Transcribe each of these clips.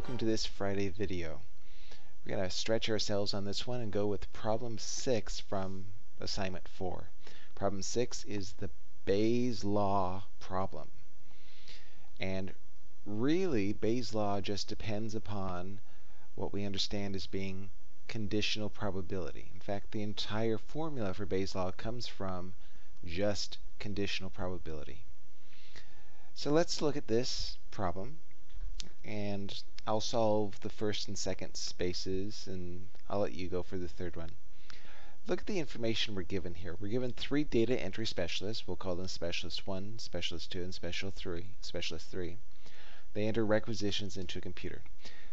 welcome to this Friday video. We're going to stretch ourselves on this one and go with problem 6 from assignment 4. Problem 6 is the Bayes' law problem. And really, Bayes' law just depends upon what we understand as being conditional probability. In fact, the entire formula for Bayes' law comes from just conditional probability. So let's look at this problem I'll solve the first and second spaces, and I'll let you go for the third one. Look at the information we're given here. We're given three data entry specialists. We'll call them specialist 1, specialist 2, and special 3, specialist 3. They enter requisitions into a computer.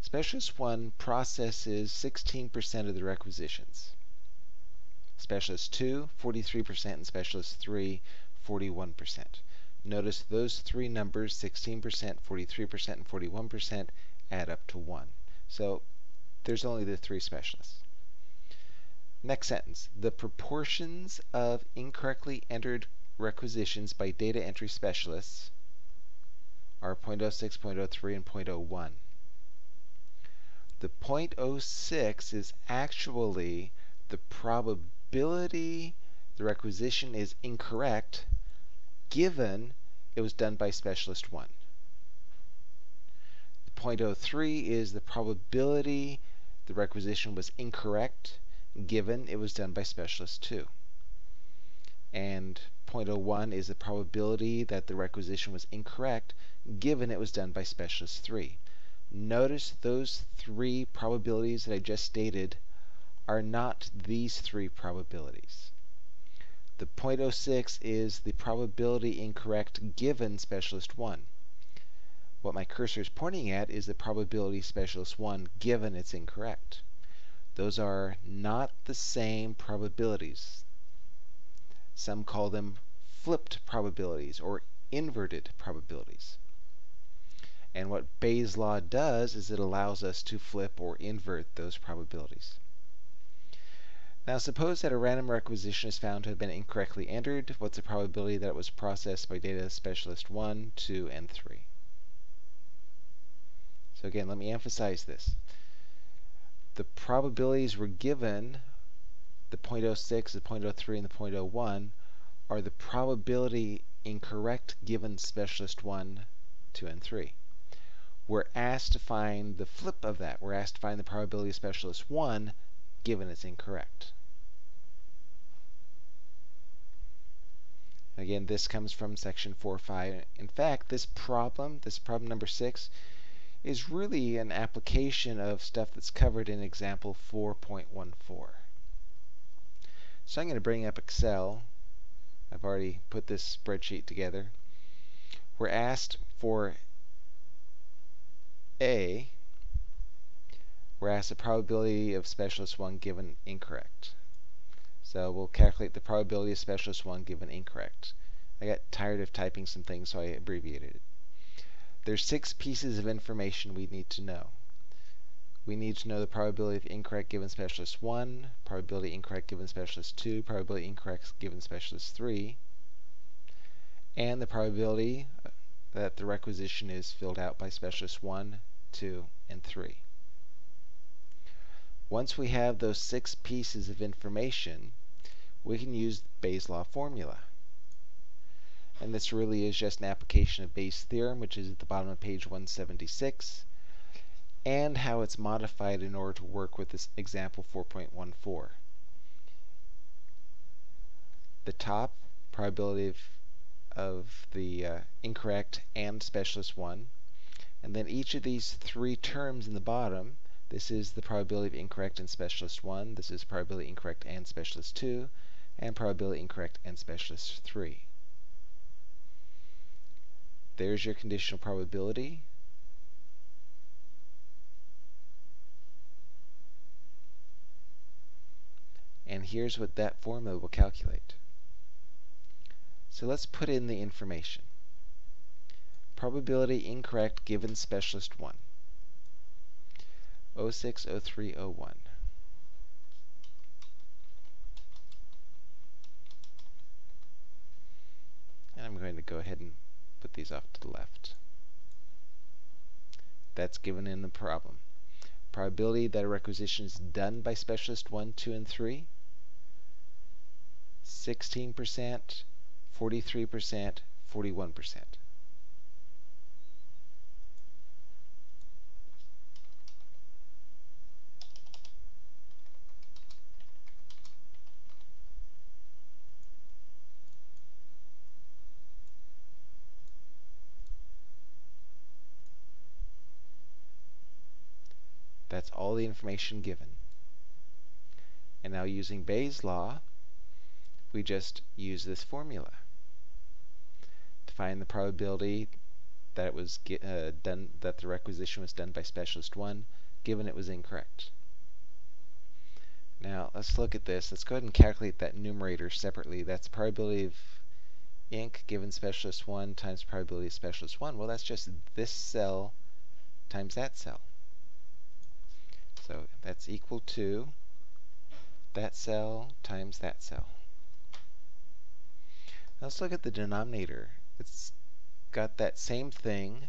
Specialist 1 processes 16% of the requisitions. Specialist 2, 43%, and specialist 3, 41%. Notice those three numbers, 16%, 43%, and 41%, add up to 1. So there's only the three specialists. Next sentence. The proportions of incorrectly entered requisitions by data entry specialists are 0.06, 0.03, and 0.01. The 0.06 is actually the probability the requisition is incorrect given it was done by specialist 1. The 0.03 is the probability the requisition was incorrect given it was done by specialist 2. And 0.01 is the probability that the requisition was incorrect given it was done by specialist 3. Notice those three probabilities that I just stated are not these three probabilities. The 0.06 is the probability incorrect given specialist 1. What my cursor is pointing at is the probability specialist 1 given it's incorrect. Those are not the same probabilities. Some call them flipped probabilities or inverted probabilities. And what Bayes' law does is it allows us to flip or invert those probabilities. Now suppose that a random requisition is found to have been incorrectly entered. What's the probability that it was processed by data specialist 1, 2, and 3? So again, let me emphasize this. The probabilities were given, the 0.06, the 0.03, and the 0.01, are the probability incorrect given specialist 1, 2, and 3. We're asked to find the flip of that. We're asked to find the probability of specialist 1 given it's incorrect. Again, this comes from section 4.5. In fact, this problem, this problem number 6, is really an application of stuff that's covered in example 4.14. So I'm going to bring up Excel. I've already put this spreadsheet together. We're asked for A, we're asked the probability of specialist 1 given incorrect. So we'll calculate the probability of specialist 1 given incorrect. I got tired of typing some things, so I abbreviated it. There's six pieces of information we need to know. We need to know the probability of incorrect given specialist 1, probability incorrect given specialist 2, probability incorrect given specialist 3, and the probability uh, that the requisition is filled out by specialist 1, 2, and 3. Once we have those six pieces of information, we can use Bayes' law formula. And this really is just an application of Bayes' theorem, which is at the bottom of page 176, and how it's modified in order to work with this example 4.14. The top, probability of, of the uh, incorrect and specialist 1, and then each of these three terms in the bottom this is the probability of incorrect and specialist 1. This is probability incorrect and specialist 2. And probability incorrect and specialist 3. There's your conditional probability. And here's what that formula will calculate. So let's put in the information. Probability incorrect given specialist 1. 060301. And I'm going to go ahead and put these off to the left. That's given in the problem. Probability that a requisition is done by specialist 1, 2, and 3, 16%, 43%, 41%. That's all the information given. And now using Bayes' law, we just use this formula to find the probability that it was uh, done that the requisition was done by specialist 1 given it was incorrect. Now let's look at this. Let's go ahead and calculate that numerator separately. That's probability of ink given specialist 1 times probability of specialist 1. Well, that's just this cell times that cell. So that's equal to that cell times that cell. Now let's look at the denominator. It's got that same thing.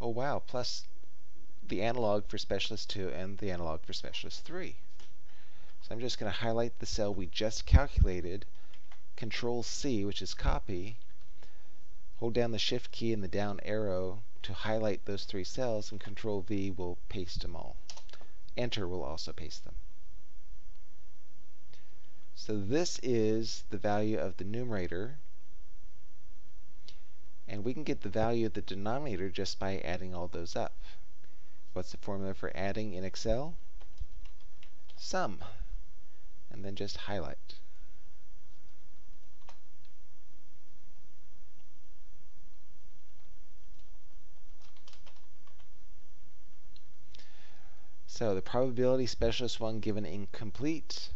Oh wow, plus the analog for specialist 2 and the analog for specialist 3. So I'm just going to highlight the cell we just calculated, Control C, which is copy, hold down the Shift key and the down arrow to highlight those three cells, and Control V will paste them all. Enter will also paste them. So this is the value of the numerator. And we can get the value of the denominator just by adding all those up. What's the formula for adding in Excel? Sum. And then just highlight. So the probability specialist 1 given incomplete,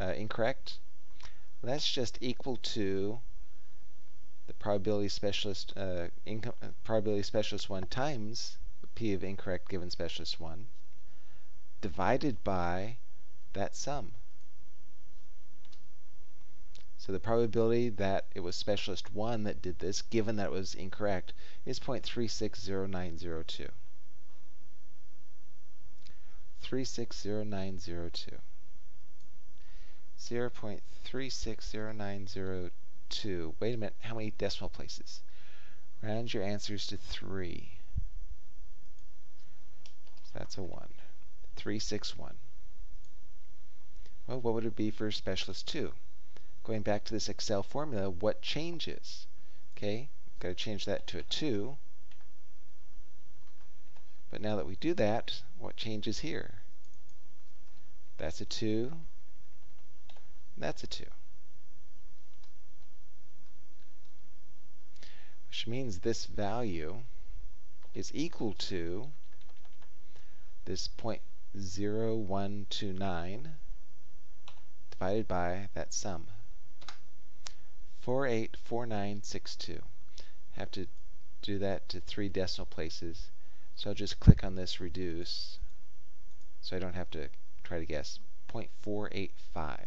uh, incorrect, that's just equal to the probability specialist uh, uh, probability specialist 1 times p of incorrect given specialist 1 divided by that sum. So the probability that it was specialist 1 that did this, given that it was incorrect, is 0.360902. 360902. 0.360902. Wait a minute, how many decimal places? Round your answers to 3. So that's a 1. 361. Well, what would it be for specialist 2? Going back to this Excel formula, what changes? Okay, got to change that to a 2. But now that we do that, what changes here? That's a 2. That's a 2. Which means this value is equal to this 0.0129 divided by that sum. 484962. Have to do that to three decimal places. So I'll just click on this reduce so I don't have to try to guess. 0.485.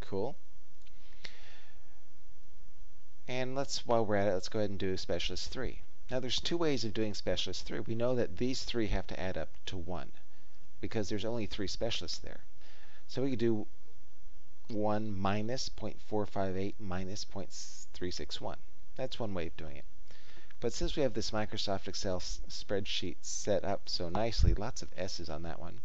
Cool. And let's, while we're at it, let's go ahead and do specialist 3. Now there's two ways of doing specialist 3. We know that these three have to add up to 1 because there's only three specialists there. So we could do 1 minus 0.458 minus 0.361. That's one way of doing it. But since we have this Microsoft Excel spreadsheet set up so nicely, lots of S's on that one,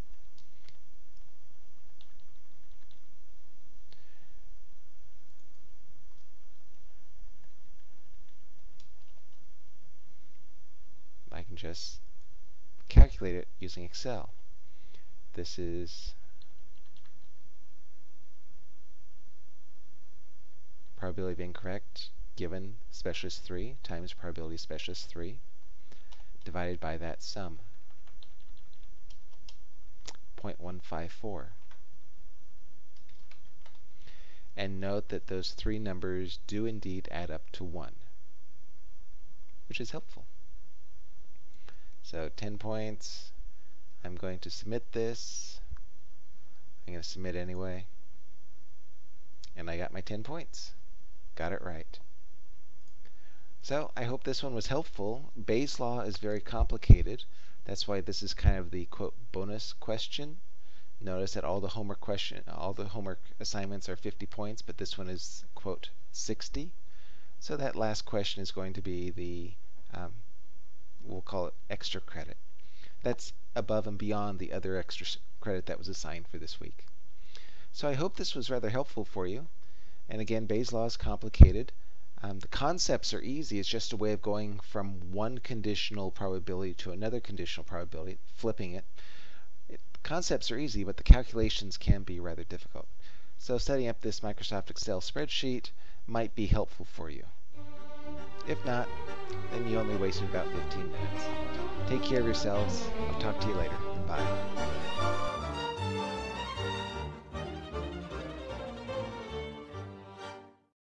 I can just calculate it using Excel. This is probability of incorrect given specialist 3 times probability specialist 3 divided by that sum. 0.154. And note that those three numbers do indeed add up to 1, which is helpful. So 10 points. I'm going to submit this. I'm going to submit anyway. And I got my 10 points. Got it right. So I hope this one was helpful. Bayes' law is very complicated. That's why this is kind of the quote bonus question. Notice that all the homework question, all the homework assignments are 50 points, but this one is quote 60. So that last question is going to be the, um, we'll call it extra credit. That's above and beyond the other extra credit that was assigned for this week. So I hope this was rather helpful for you. And again, Bayes' law is complicated. Um, the concepts are easy. It's just a way of going from one conditional probability to another conditional probability, flipping it. it. Concepts are easy, but the calculations can be rather difficult. So setting up this Microsoft Excel spreadsheet might be helpful for you. If not, then you only wasted about 15 minutes. Take care of yourselves. I'll talk to you later. Bye.